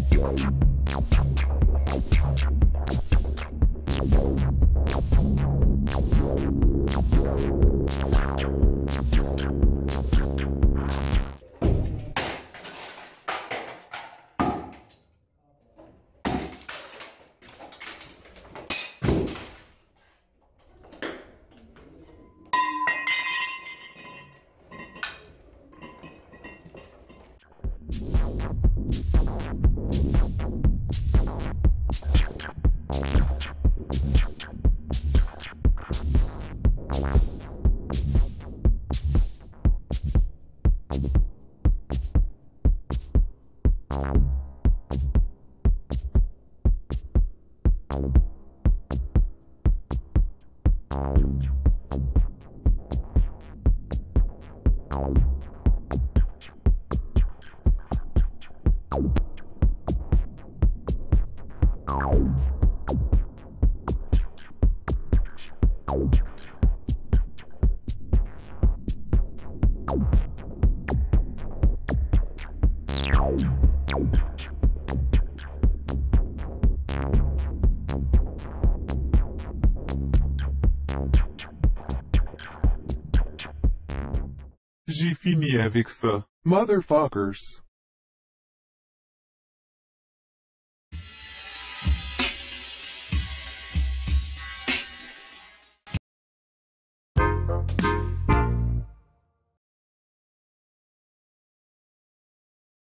Thank you. J'ai fini avec ça. Motherfuckers.